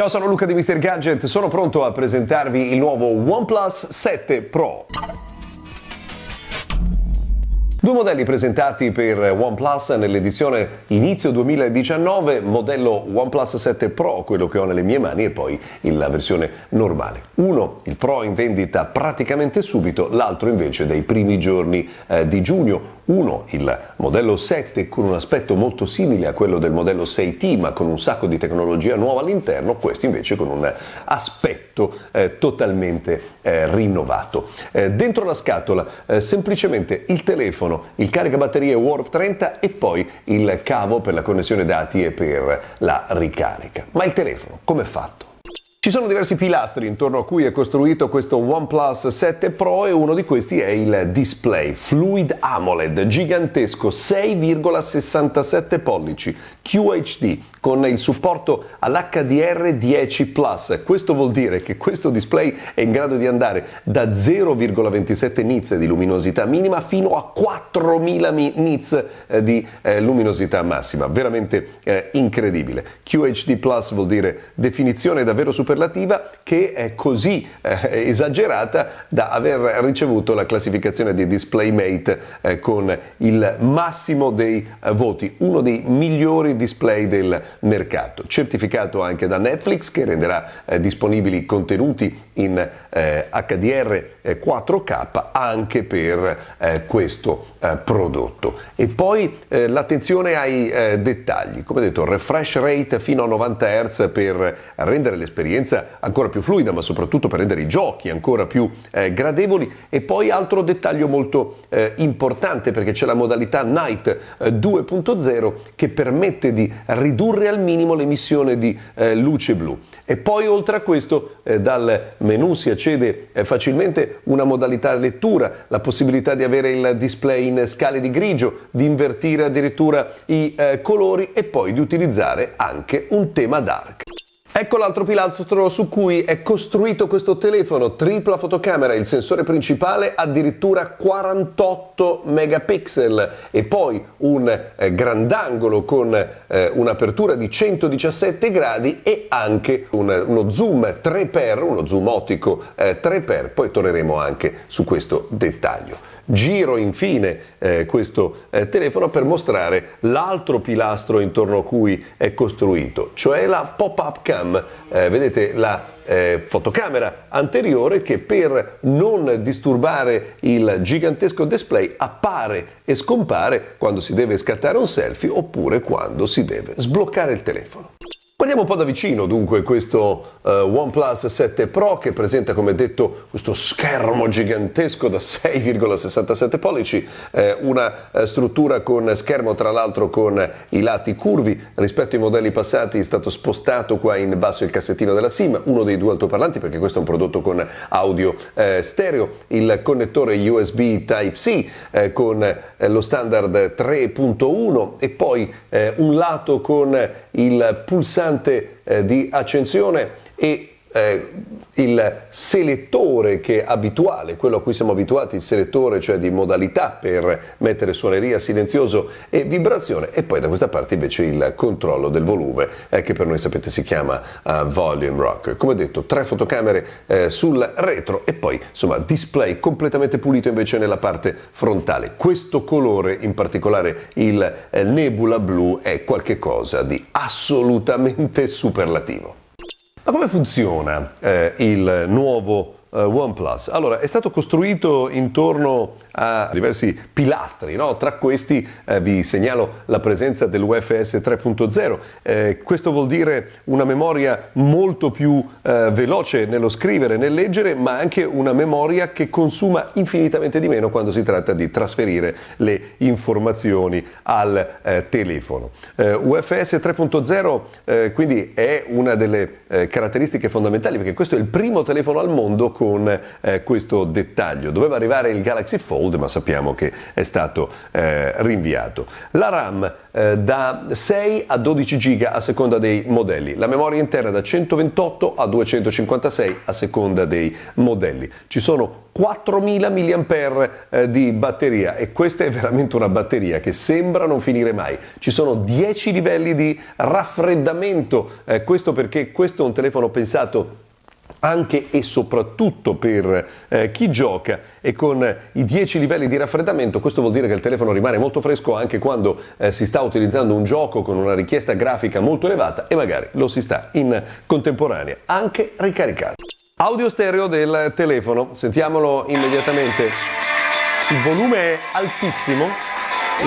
Ciao, sono Luca di Mr. Gadget, sono pronto a presentarvi il nuovo OnePlus 7 Pro. Due modelli presentati per OnePlus nell'edizione inizio 2019, modello OnePlus 7 Pro, quello che ho nelle mie mani, e poi la versione normale. Uno, il Pro in vendita praticamente subito, l'altro invece dai primi giorni eh, di giugno. Uno, il modello 7 con un aspetto molto simile a quello del modello 6T ma con un sacco di tecnologia nuova all'interno, questo invece con un aspetto eh, totalmente eh, rinnovato. Eh, dentro la scatola eh, semplicemente il telefono, il caricabatterie Warp 30 e poi il cavo per la connessione dati e per la ricarica. Ma il telefono come è fatto? Ci sono diversi pilastri intorno a cui è costruito questo OnePlus 7 Pro e uno di questi è il display Fluid AMOLED gigantesco 6,67 pollici QHD con il supporto all'HDR10 Plus. Questo vuol dire che questo display è in grado di andare da 0,27 nits di luminosità minima fino a 4000 nits eh, di eh, luminosità massima. Veramente eh, incredibile. QHD vuol dire definizione davvero superiore superlativa che è così eh, esagerata da aver ricevuto la classificazione di DisplayMate eh, con il massimo dei eh, voti, uno dei migliori display del mercato, certificato anche da Netflix che renderà eh, disponibili contenuti in HDR eh, 4K eh, anche per questo prodotto. E poi l'attenzione ai dettagli, come detto, refresh rate fino a 90 Hz per rendere l'esperienza un'esperienza ancora più fluida, ma soprattutto per rendere i giochi ancora più eh, gradevoli. E poi altro dettaglio molto eh, importante, perché c'è la modalità Night eh, 2.0 che permette di ridurre al minimo l'emissione di eh, luce blu. E poi oltre a questo eh, dal menu si accede eh, facilmente una modalità lettura, la possibilità di avere il display in scale di grigio, di invertire addirittura i colori e poi di utilizzare anche un tema dark. Ecco l'altro pilastro su cui è costruito questo telefono, tripla fotocamera, il sensore principale addirittura 48 megapixel e poi un eh, grandangolo con eh, un'apertura di 117 gradi e anche un, uno zoom 3x, uno zoom ottico eh, 3x, poi torneremo anche su questo dettaglio. Giro infine eh, questo eh, telefono per mostrare l'altro pilastro intorno a cui è costruito, cioè la pop-up cam. Eh, vedete la eh, fotocamera anteriore che per non disturbare il gigantesco display appare e scompare quando si deve scattare un selfie oppure quando si deve sbloccare il telefono. Guardiamo un po' da vicino dunque questo uh, OnePlus 7 Pro che presenta come detto questo schermo gigantesco da 6,67 pollici, eh, una eh, struttura con schermo tra l'altro con i lati curvi. Rispetto ai modelli passati è stato spostato qua in basso il cassettino della SIM, uno dei due altoparlanti perché questo è un prodotto con audio eh, stereo, il connettore USB Type-C eh, con eh, lo standard 3.1 e poi un lato con il pulsante pulsante eh, di accensione e eh, il selettore che è abituale, quello a cui siamo abituati, il selettore cioè di modalità per mettere suoneria, silenzioso e vibrazione e poi da questa parte invece il controllo del volume eh, che per noi sapete si chiama uh, Volume Rock. Come detto tre fotocamere eh, sul retro e poi insomma display completamente pulito invece nella parte frontale. Questo colore in particolare il eh, nebula blu è qualcosa di assolutamente superlativo. Come funziona eh, il nuovo OnePlus? Allora, è stato costruito intorno a diversi pilastri, no? tra questi eh, vi segnalo la presenza dell'UFS 3.0, eh, questo vuol dire una memoria molto più eh, veloce nello scrivere, nel leggere, ma anche una memoria che consuma infinitamente di meno quando si tratta di trasferire le informazioni al eh, telefono. Eh, UFS 3.0 eh, quindi è una delle caratteristiche fondamentali perché questo è il primo telefono al mondo con questo dettaglio. Doveva arrivare il Galaxy Fold ma sappiamo che è stato eh, rinviato. La RAM eh, da 6 a 12 giga a seconda dei modelli, la memoria interna da 128 a 256 a seconda dei modelli. Ci sono 4000 mAh eh, di batteria e questa è veramente una batteria che sembra non finire mai. Ci sono 10 livelli di raffreddamento, eh, questo perché questo è un telefono pensato anche e soprattutto per eh, chi gioca e con i 10 livelli di raffreddamento questo vuol dire che il telefono rimane molto fresco anche quando eh, si sta utilizzando un gioco con una richiesta grafica molto elevata e magari lo si sta in contemporanea anche ricaricato. Audio stereo del telefono, sentiamolo immediatamente. Il volume è altissimo,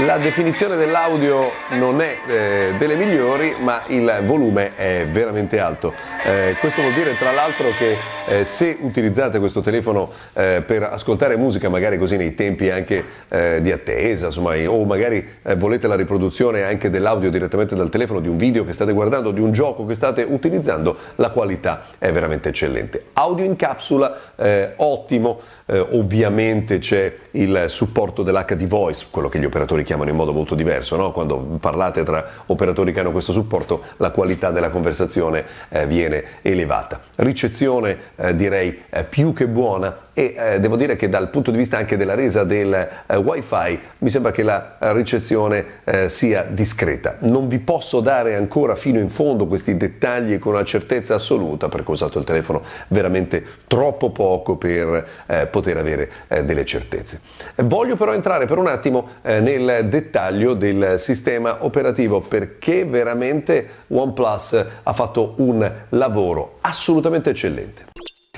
la definizione dell'audio non è eh, delle migliori, ma il volume è veramente alto. Eh, questo vuol dire tra l'altro che eh, se utilizzate questo telefono eh, per ascoltare musica, magari così nei tempi anche eh, di attesa, insomma, o magari eh, volete la riproduzione anche dell'audio direttamente dal telefono di un video che state guardando, di un gioco che state utilizzando, la qualità è veramente eccellente. Audio in capsula eh, ottimo, ovviamente c'è il supporto dell'HD Voice, quello che gli operatori chiamano in modo molto diverso, no? quando parlate tra operatori che hanno questo supporto la qualità della conversazione viene viene elevata. Ricezione eh, direi eh, più che buona e eh, devo dire che dal punto di vista anche della resa del eh, wifi mi sembra che la ricezione eh, sia discreta. Non vi posso dare ancora fino in fondo questi dettagli con una certezza assoluta perché ho usato il telefono veramente troppo poco per poter avere delle certezze. Voglio però entrare per un attimo nel dettaglio del sistema operativo perché veramente OnePlus ha fatto un lavoro assolutamente eccellente.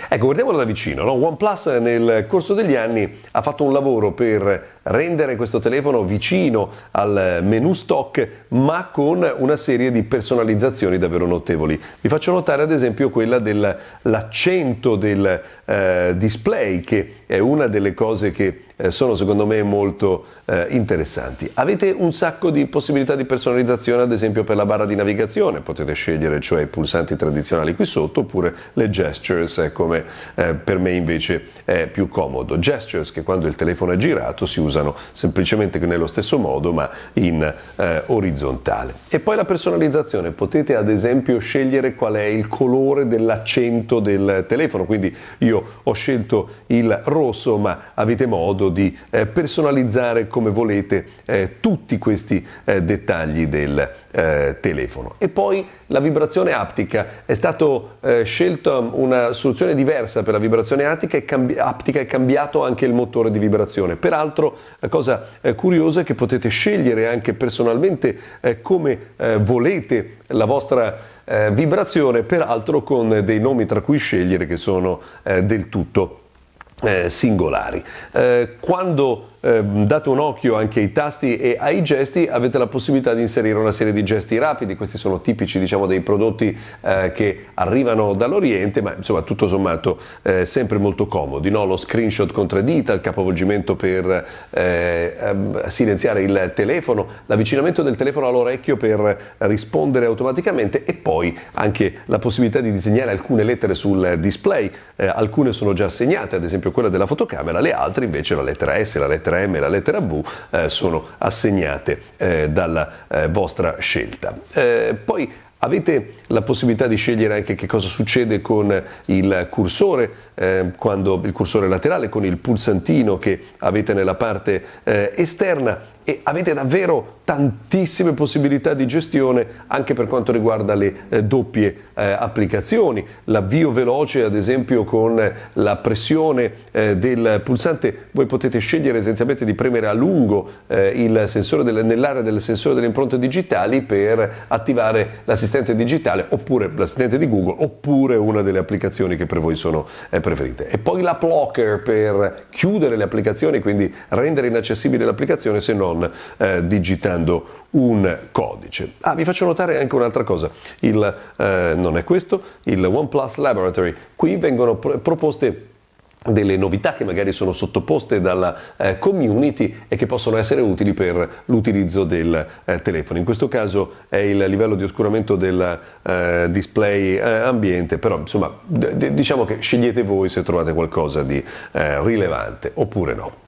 Ecco, guardiamolo da vicino. No? OnePlus nel corso degli anni ha fatto un lavoro per rendere questo telefono vicino al menu stock, ma con una serie di personalizzazioni davvero notevoli. Vi faccio notare ad esempio quella dell'accento del eh, display, che è una delle cose che eh, sono secondo me molto eh, interessanti. Avete un sacco di possibilità di personalizzazione, ad esempio per la barra di navigazione, potete scegliere cioè i pulsanti tradizionali qui sotto oppure le gestures, eh, come eh, per me invece è più comodo. Gestures che quando il telefono è girato si usano semplicemente nello stesso modo ma in eh, orizzontale. E poi la personalizzazione, potete ad esempio scegliere qual è il colore dell'accento del telefono, quindi io ho scelto il rosso ma avete modo di eh, personalizzare come volete eh, tutti questi eh, dettagli del eh, telefono. E poi la vibrazione aptica, è stata eh, scelta una soluzione diversa per la vibrazione aptica e, cambi- aptica è cambiato anche il motore di vibrazione. Peraltro la cosa eh, curiosa è che potete scegliere anche personalmente eh, come eh, volete la vostra eh, vibrazione, peraltro con dei nomi tra cui scegliere che sono del tutto singolari. quando eh, date un occhio anche ai tasti e ai gesti, avete la possibilità di inserire una serie di gesti rapidi, questi sono tipici diciamo, dei prodotti eh, che arrivano dall'Oriente, ma insomma tutto sommato eh, sempre molto comodi, no? lo screenshot con tre dita, il capovolgimento per eh, ehm, silenziare il telefono, l'avvicinamento del telefono all'orecchio per rispondere automaticamente e poi anche la possibilità di disegnare alcune lettere sul display, eh, alcune sono già assegnate, ad esempio quella della fotocamera, le altre invece la lettera S, la lettera lettera M e la lettera V eh, sono assegnate eh, dalla eh, vostra scelta. Eh, poi Avete la possibilità di scegliere anche che cosa succede con il cursore, eh, quando il cursore laterale, con il pulsantino che avete nella parte eh, esterna e avete davvero tantissime possibilità di gestione anche per quanto riguarda le eh, doppie eh, applicazioni, l'avvio veloce ad esempio con la pressione eh, del pulsante, voi potete scegliere essenzialmente di premere a lungo eh, nell'area del sensore delle impronte digitali per attivare l'assistente digitale oppure l'assistente di Google oppure una delle applicazioni che per voi sono eh, preferite. E poi l'app locker per chiudere le applicazioni, quindi rendere inaccessibile l'applicazione se non non eh, digitando un codice. Ah, vi faccio notare anche un'altra cosa, il, eh, non è questo, il OnePlus Laboratory. Qui vengono pr- proposte delle novità che magari sono sottoposte dalla eh, community e che possono essere utili per l'utilizzo del eh, telefono. In questo caso è il livello di oscuramento del eh, display eh, ambiente, però insomma diciamo che scegliete voi se trovate qualcosa di eh, rilevante oppure no.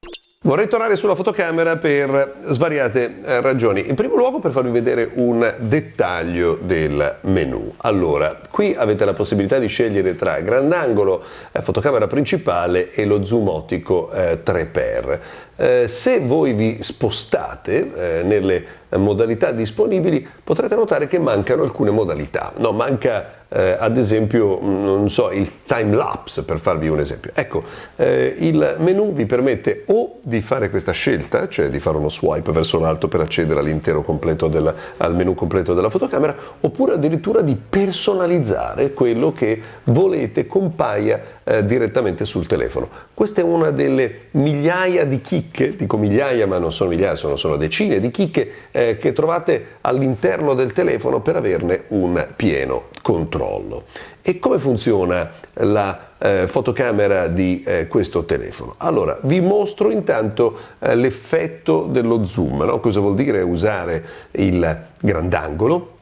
Vorrei tornare sulla fotocamera per svariate eh, ragioni. In primo luogo per farvi vedere un dettaglio del menu. Allora, qui avete la possibilità di scegliere tra grandangolo, eh, fotocamera principale e lo zoom ottico eh, 3x. Eh, se voi vi spostate eh, nelle modalità disponibili potrete notare che mancano alcune modalità. No, manca eh, ad esempio non so, il time lapse per farvi un esempio. Ecco, eh, il menu vi permette o di fare questa scelta, cioè di fare uno swipe verso l'alto per accedere all'intero completo della, al menu completo della fotocamera, oppure addirittura di personalizzare quello che volete compaia eh, direttamente sul telefono. Questa è una delle migliaia di chicche, dico migliaia ma non sono migliaia, sono solo decine di chicche eh, che trovate all'interno del telefono per averne un pieno controllo. E come funziona la eh, fotocamera di eh, questo telefono? Allora, vi mostro intanto eh, l'effetto dello zoom, no? cosa vuol dire usare il grandangolo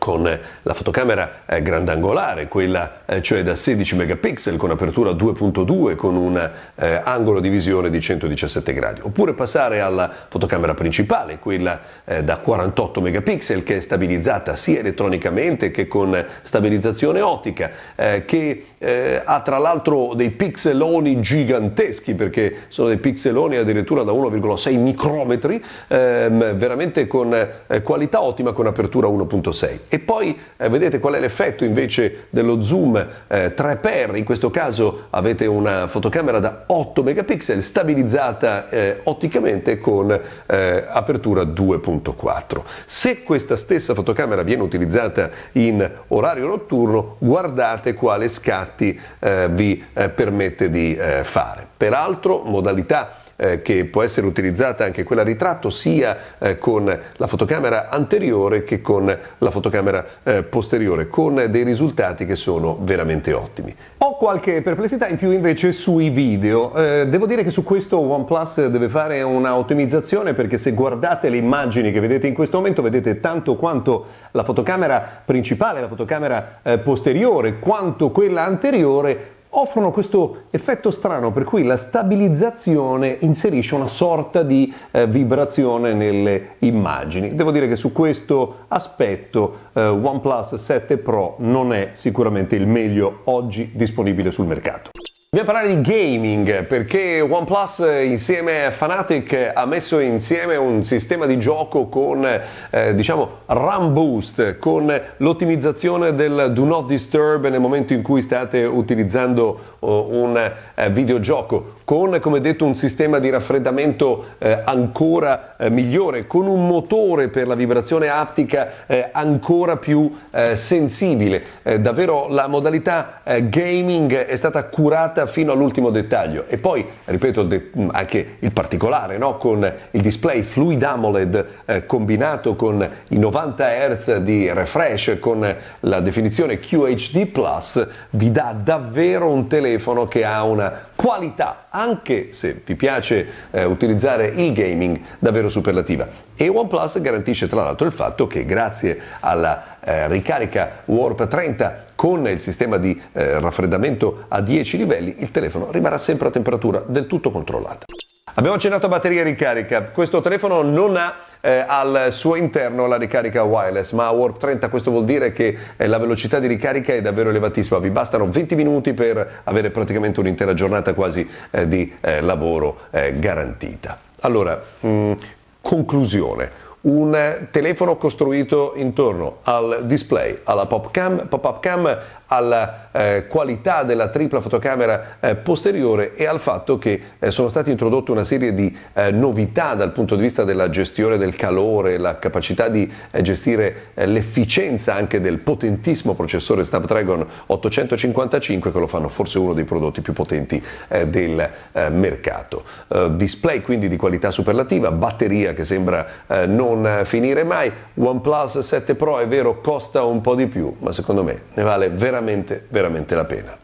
con la fotocamera eh, grandangolare, quella eh, cioè da 16 megapixel con apertura 2.2 con un eh, angolo di visione di 117 gradi, oppure passare alla fotocamera principale, quella eh, da 48 megapixel che è stabilizzata sia elettronicamente che con stabilizzazione ottica, eh, che eh, ha tra l'altro dei pixeloni giganteschi perché sono dei pixeloni addirittura da 1,6 micrometri, ehm, veramente con qualità ottima con apertura 1.6 e poi eh, vedete qual è l'effetto invece dello zoom eh, 3x, in questo caso avete una fotocamera da 8 megapixel stabilizzata eh, otticamente con eh, apertura 2.4. Se questa stessa fotocamera viene utilizzata in orario notturno, guardate quale scatti eh, vi eh, permette di fare. Peraltro modalità eh, che può essere utilizzata anche quella ritratto sia eh, con la fotocamera anteriore che con la fotocamera eh, posteriore, con dei risultati che sono veramente ottimi. Ho qualche perplessità in più invece sui video. Eh, devo dire che su questo OnePlus deve fare una ottimizzazione perché se guardate le immagini che vedete in questo momento vedete tanto quanto la fotocamera principale, la fotocamera eh, posteriore, quanto quella anteriore offrono questo effetto strano per cui la stabilizzazione inserisce una sorta di eh, vibrazione nelle immagini. Devo dire che su questo aspetto eh, OnePlus 7 Pro non è sicuramente il meglio oggi disponibile sul mercato. Dobbiamo parlare di gaming perché OnePlus insieme a Fanatic ha messo insieme un sistema di gioco con eh, diciamo RAM boost, con l'ottimizzazione del do not disturb nel momento in cui state utilizzando uh, un eh, videogioco, con come detto un sistema di raffreddamento eh, ancora eh, migliore, con un motore per la vibrazione aptica eh, ancora più eh, sensibile. davvero la modalità gaming è stata curata fatta fino all'ultimo dettaglio e poi, ripeto, anche il particolare, no? con il display Fluid AMOLED eh, combinato con i 90 Hz di refresh, con la definizione QHD+, vi dà davvero un telefono che ha una qualità, anche se vi piace eh, utilizzare il gaming, davvero superlativa. E OnePlus garantisce tra l'altro il fatto che grazie alla eh, ricarica Warp 30 con il sistema di eh, raffreddamento a 10 livelli il telefono rimarrà sempre a temperatura del tutto controllata. Abbiamo accennato a batteria ricarica, questo telefono non ha eh, al suo interno la ricarica wireless, ma a Warp 30 questo vuol dire che eh, la velocità di ricarica è davvero elevatissima, vi bastano 20 minuti per avere praticamente un'intera giornata quasi eh, di eh, lavoro eh, garantita. Allora, mh, mm, conclusione un telefono costruito intorno al display, alla pop cam, pop-up cam, alla eh, qualità della tripla fotocamera eh, posteriore e al fatto che eh, sono state introdotte una serie di eh, novità dal punto di vista della gestione del calore, la capacità di eh, gestire eh, l'efficienza anche del potentissimo processore Snapdragon 855 che lo fanno forse uno dei prodotti più potenti del mercato. display quindi di qualità superlativa, batteria che sembra non finire mai, OnePlus 7 Pro è vero costa un po' di più ma secondo me ne vale veramente veramente, veramente la pena.